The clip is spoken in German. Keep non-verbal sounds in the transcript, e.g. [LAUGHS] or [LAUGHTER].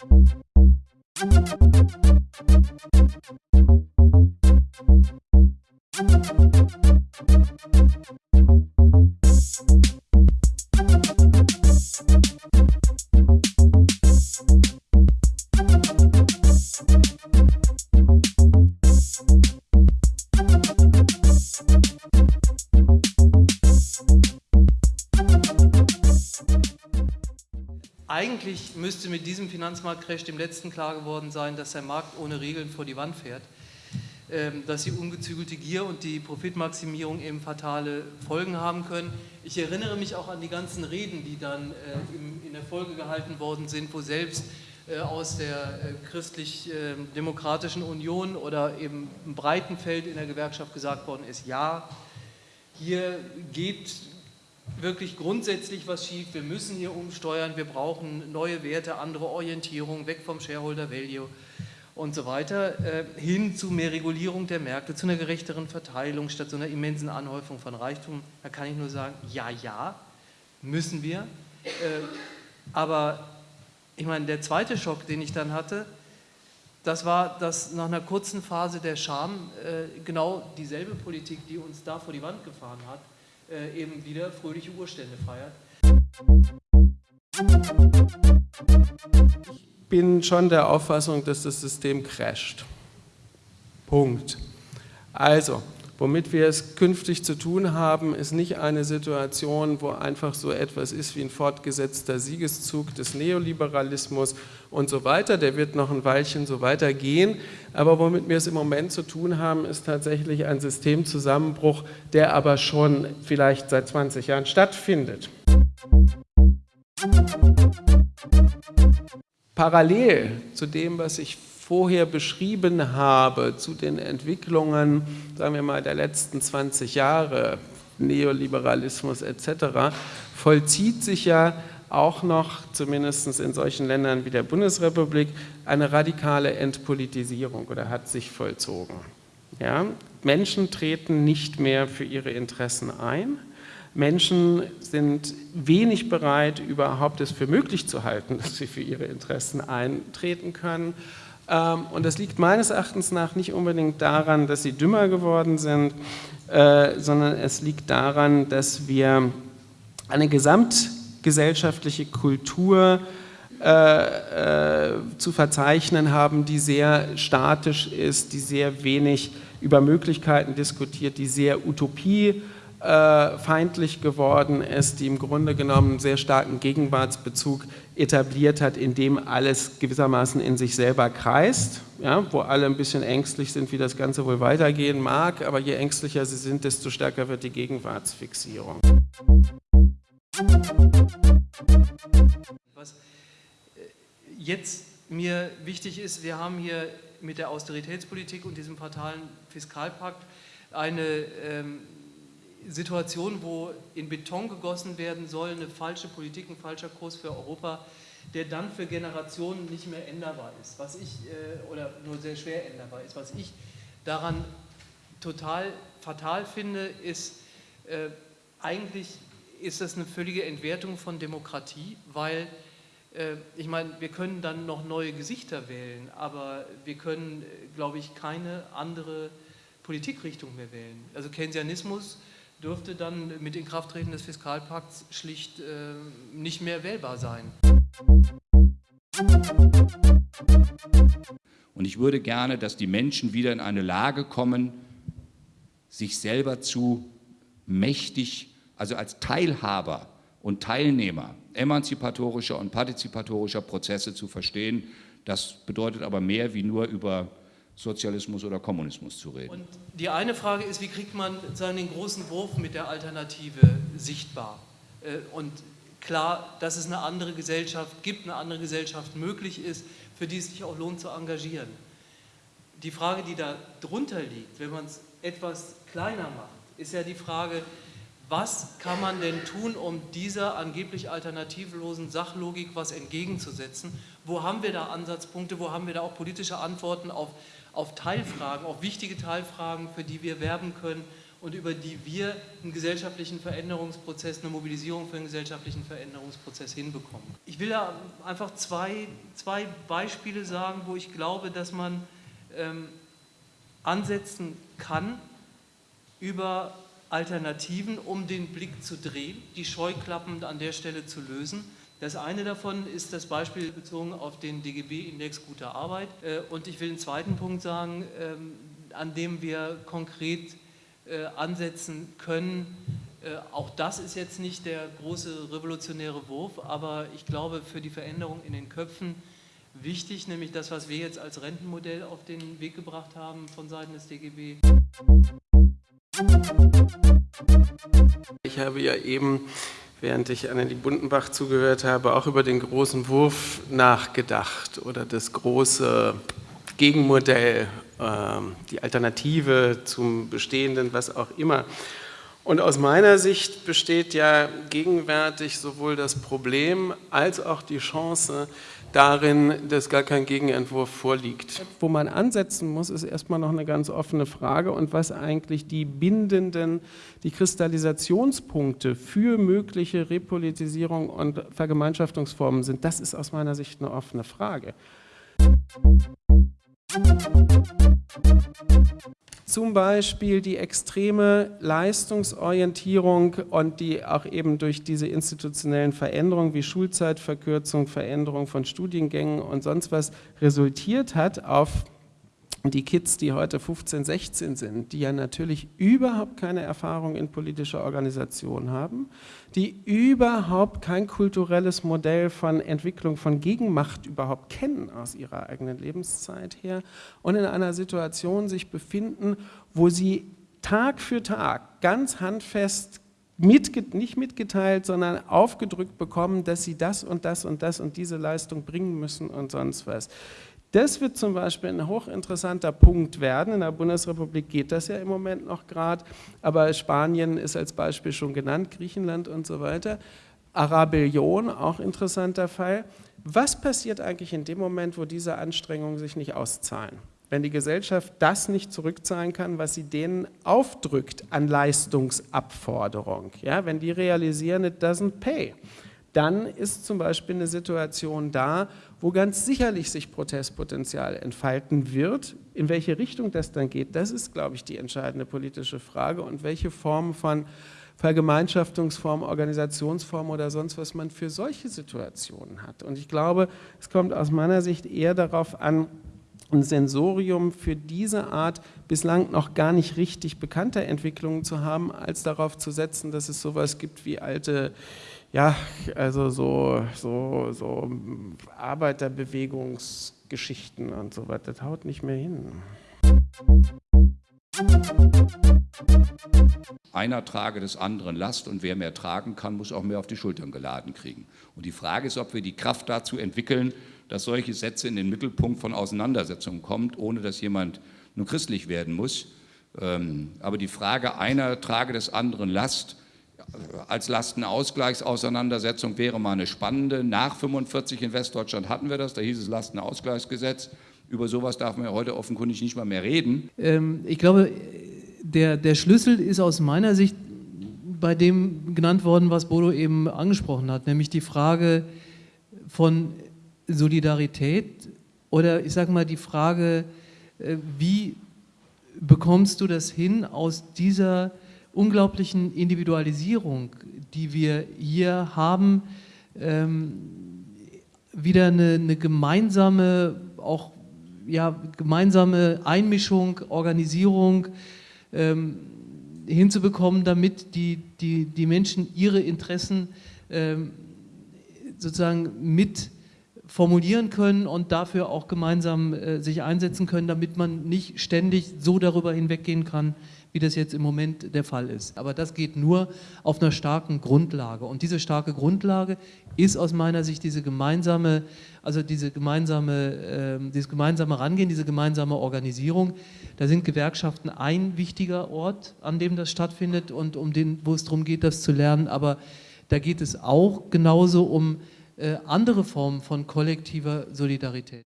Thank you. Eigentlich müsste mit diesem Finanzmarktcrash dem letzten klar geworden sein, dass der Markt ohne Regeln vor die Wand fährt, ähm, dass die ungezügelte Gier und die Profitmaximierung eben fatale Folgen haben können. Ich erinnere mich auch an die ganzen Reden, die dann äh, in der Folge gehalten worden sind, wo selbst äh, aus der äh, christlich-demokratischen Union oder eben im breiten Feld in der Gewerkschaft gesagt worden ist, ja, hier geht wirklich grundsätzlich was schief, wir müssen hier umsteuern, wir brauchen neue Werte, andere Orientierung, weg vom Shareholder Value und so weiter, äh, hin zu mehr Regulierung der Märkte, zu einer gerechteren Verteilung statt so einer immensen Anhäufung von Reichtum. Da kann ich nur sagen, ja, ja, müssen wir. Äh, aber ich meine, der zweite Schock, den ich dann hatte, das war, dass nach einer kurzen Phase der Scham äh, genau dieselbe Politik, die uns da vor die Wand gefahren hat, äh, eben wieder fröhliche Urstände feiert. Ich bin schon der Auffassung, dass das System crasht. Punkt. Also, womit wir es künftig zu tun haben, ist nicht eine Situation, wo einfach so etwas ist wie ein fortgesetzter Siegeszug des Neoliberalismus und so weiter. Der wird noch ein Weilchen so weitergehen. Aber womit wir es im Moment zu tun haben, ist tatsächlich ein Systemzusammenbruch, der aber schon vielleicht seit 20 Jahren stattfindet. Parallel zu dem, was ich vorher beschrieben habe, zu den Entwicklungen, sagen wir mal, der letzten 20 Jahre, Neoliberalismus etc., vollzieht sich ja auch noch, zumindest in solchen Ländern wie der Bundesrepublik, eine radikale Entpolitisierung oder hat sich vollzogen. Ja? Menschen treten nicht mehr für ihre Interessen ein. Menschen sind wenig bereit, überhaupt es für möglich zu halten, [LAUGHS] dass sie für ihre Interessen eintreten können. Ähm, und das liegt meines Erachtens nach nicht unbedingt daran, dass sie dümmer geworden sind, äh, sondern es liegt daran, dass wir eine Gesamt gesellschaftliche Kultur äh, äh, zu verzeichnen haben, die sehr statisch ist, die sehr wenig über Möglichkeiten diskutiert, die sehr utopiefeindlich äh, geworden ist, die im Grunde genommen einen sehr starken Gegenwartsbezug etabliert hat, in dem alles gewissermaßen in sich selber kreist, ja, wo alle ein bisschen ängstlich sind, wie das Ganze wohl weitergehen mag, aber je ängstlicher sie sind, desto stärker wird die Gegenwartsfixierung. Was äh, jetzt mir wichtig ist, wir haben hier mit der Austeritätspolitik und diesem fatalen Fiskalpakt eine ähm, Situation, wo in Beton gegossen werden soll, eine falsche Politik, ein falscher Kurs für Europa, der dann für Generationen nicht mehr änderbar ist, was ich, äh, oder nur sehr schwer änderbar ist. Was ich daran total fatal finde, ist äh, eigentlich ist das eine völlige Entwertung von Demokratie, weil äh, ich meine, wir können dann noch neue Gesichter wählen, aber wir können, glaube ich, keine andere Politikrichtung mehr wählen. Also Keynesianismus dürfte dann mit Inkrafttreten des Fiskalpakts schlicht äh, nicht mehr wählbar sein. Und ich würde gerne, dass die Menschen wieder in eine Lage kommen, sich selber zu mächtig also als Teilhaber und Teilnehmer emanzipatorischer und partizipatorischer Prozesse zu verstehen. Das bedeutet aber mehr, wie nur über Sozialismus oder Kommunismus zu reden. Und die eine Frage ist, wie kriegt man den großen Wurf mit der Alternative sichtbar? Äh, und klar, dass es eine andere Gesellschaft gibt, eine andere Gesellschaft möglich ist, für die es sich auch lohnt zu engagieren. Die Frage, die da drunter liegt, wenn man es etwas kleiner macht, ist ja die Frage, was kann man denn tun, um dieser angeblich alternativlosen Sachlogik was entgegenzusetzen? Wo haben wir da Ansatzpunkte, wo haben wir da auch politische Antworten auf, auf Teilfragen, auf wichtige Teilfragen, für die wir werben können und über die wir einen gesellschaftlichen Veränderungsprozess, eine Mobilisierung für einen gesellschaftlichen Veränderungsprozess hinbekommen. Ich will da einfach zwei, zwei Beispiele sagen, wo ich glaube, dass man ähm, ansetzen kann über Alternativen, um den Blick zu drehen, die Scheuklappen an der Stelle zu lösen. Das eine davon ist das Beispiel bezogen auf den DGB-Index guter Arbeit. Äh, und ich will einen zweiten Punkt sagen, ähm, an dem wir konkret äh, ansetzen können. Äh, auch das ist jetzt nicht der große revolutionäre Wurf, aber ich glaube für die Veränderung in den Köpfen wichtig, nämlich das, was wir jetzt als Rentenmodell auf den Weg gebracht haben von Seiten des DGB. Ich habe ja eben, während ich Annelie Bundenbach zugehört habe, auch über den großen Wurf nachgedacht oder das große Gegenmodell, ähm, die Alternative zum Bestehenden, was auch immer. Und aus meiner Sicht besteht ja gegenwärtig sowohl das Problem als auch die Chance, darin, dass gar kein Gegenentwurf vorliegt. Wo man ansetzen muss, ist erstmal noch eine ganz offene Frage und was eigentlich die bindenden, die Kristallisationspunkte für mögliche Repolitisierung und Vergemeinschaftungsformen sind, das ist aus meiner Sicht eine offene Frage. Zum Beispiel die extreme Leistungsorientierung und die auch eben durch diese institutionellen Veränderungen wie Schulzeitverkürzung, Veränderung von Studiengängen und sonst was resultiert hat auf die Kids, die heute 15, 16 sind, die ja natürlich überhaupt keine Erfahrung in politischer Organisation haben, die überhaupt kein kulturelles Modell von Entwicklung von Gegenmacht überhaupt kennen aus ihrer eigenen Lebenszeit her und in einer Situation sich befinden, wo sie Tag für Tag ganz handfest Mitge nicht mitgeteilt, sondern aufgedrückt bekommen, dass sie das und das und das und diese Leistung bringen müssen und sonst was. Das wird zum Beispiel ein hochinteressanter Punkt werden. In der Bundesrepublik geht das ja im Moment noch gerade, aber Spanien ist als Beispiel schon genannt, Griechenland und so weiter. Arabellion, auch interessanter Fall. Was passiert eigentlich in dem Moment, wo diese Anstrengungen sich nicht auszahlen? Wenn die Gesellschaft das nicht zurückzahlen kann, was sie denen aufdrückt an Leistungsabforderung, ja, wenn die realisieren, it doesn't pay, dann ist zum Beispiel eine Situation da, wo ganz sicherlich sich Protestpotenzial entfalten wird. In welche Richtung das dann geht, das ist, glaube ich, die entscheidende politische Frage und welche Form von Vergemeinschaftungsform, Organisationsform oder sonst was man für solche Situationen hat. Und ich glaube, es kommt aus meiner Sicht eher darauf an, ein Sensorium für diese Art bislang noch gar nicht richtig bekannter Entwicklungen zu haben, als darauf zu setzen, dass es sowas gibt wie alte ja, also so, so, so Arbeiterbewegungsgeschichten und so weiter, das haut nicht mehr hin. Einer trage des anderen Last und wer mehr tragen kann, muss auch mehr auf die Schultern geladen kriegen. Und die Frage ist, ob wir die Kraft dazu entwickeln, dass solche Sätze in den Mittelpunkt von Auseinandersetzungen kommen, ohne dass jemand nur christlich werden muss. Ähm, aber die Frage, einer trage des anderen Last, als Lastenausgleichsauseinandersetzung wäre mal eine spannende. Nach 45 in Westdeutschland hatten wir das, da hieß es Lastenausgleichsgesetz. Über sowas darf man ja heute offenkundig nicht mal mehr reden. Ähm, ich glaube, der, der Schlüssel ist aus meiner Sicht bei dem genannt worden, was Bodo eben angesprochen hat, nämlich die Frage von Solidarität oder ich sage mal die Frage, äh, wie bekommst du das hin aus dieser unglaublichen Individualisierung, die wir hier haben, ähm, wieder eine, eine, gemeinsame, auch ja, gemeinsame Einmischung, Organisierung ähm, hinzubekommen, damit die, die, die Menschen ihre Interessen ähm, sozusagen mit formulieren können und dafür auch gemeinsam äh, sich einsetzen können, damit man nicht ständig so darüber hinweggehen kann, wie das jetzt im Moment der Fall ist. Aber das geht nur auf einer starken Grundlage. Und diese starke Grundlage ist aus meiner Sicht diese gemeinsame, also diese gemeinsame, äh, dieses gemeinsame Rangehen, diese gemeinsame Organisierung. Da sind Gewerkschaften ein wichtiger Ort, an dem das stattfindet und um den, wo es darum geht, das zu lernen. Aber da geht es auch genauso um äh, andere Formen von kollektiver Solidarität.